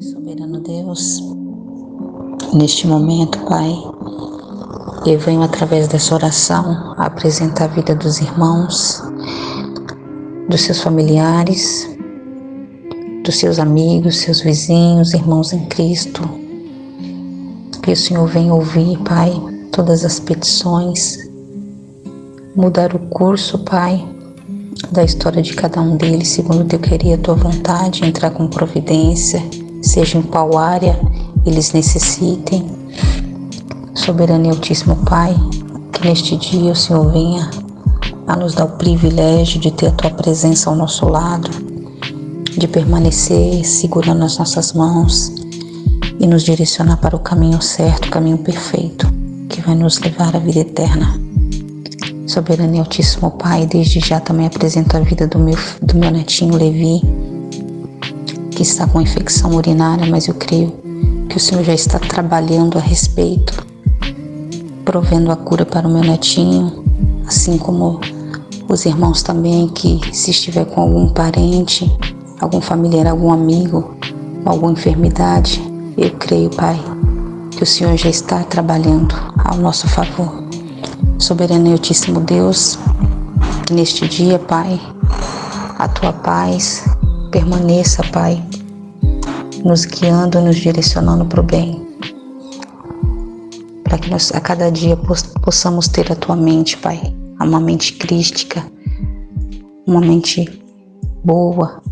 Soberano Deus, neste momento, Pai, eu venho através dessa oração apresentar a vida dos irmãos, dos seus familiares, dos seus amigos, seus vizinhos, irmãos em Cristo. Que o Senhor venha ouvir, Pai, todas as petições, mudar o curso, Pai, da história de cada um deles, segundo o teu querer a tua vontade, entrar com providência, seja em qual área eles necessitem. Soberano e Altíssimo Pai, que neste dia o Senhor venha a nos dar o privilégio de ter a tua presença ao nosso lado, de permanecer segurando as nossas mãos e nos direcionar para o caminho certo, o caminho perfeito, que vai nos levar à vida eterna. Soberano e Altíssimo Pai, desde já também apresento a vida do meu, do meu netinho Levi, que está com infecção urinária, mas eu creio que o Senhor já está trabalhando a respeito, provendo a cura para o meu netinho, assim como os irmãos também, que se estiver com algum parente, algum familiar, algum amigo, alguma enfermidade, eu creio, Pai, que o Senhor já está trabalhando ao nosso favor. Soberano e Altíssimo Deus, neste dia, Pai, a tua paz permaneça, Pai, nos guiando, nos direcionando para o bem. Para que nós a cada dia possamos ter a tua mente, Pai, uma mente crística, uma mente boa,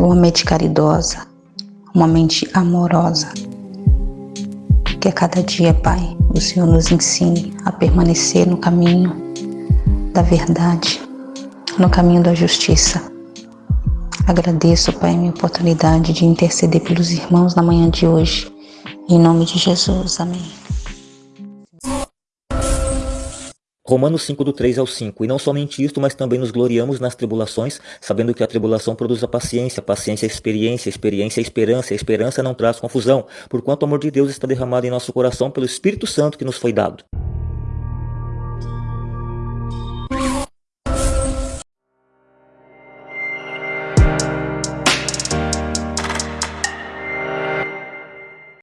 uma mente caridosa, uma mente amorosa. Que a cada dia, Pai, o Senhor nos ensine a permanecer no caminho da verdade, no caminho da justiça. Agradeço, Pai, a minha oportunidade de interceder pelos irmãos na manhã de hoje. Em nome de Jesus, amém. Romanos 5, do 3 ao 5. E não somente isto, mas também nos gloriamos nas tribulações, sabendo que a tribulação produz a paciência, paciência a experiência, a experiência a esperança, a esperança não traz confusão, porquanto o amor de Deus está derramado em nosso coração pelo Espírito Santo que nos foi dado.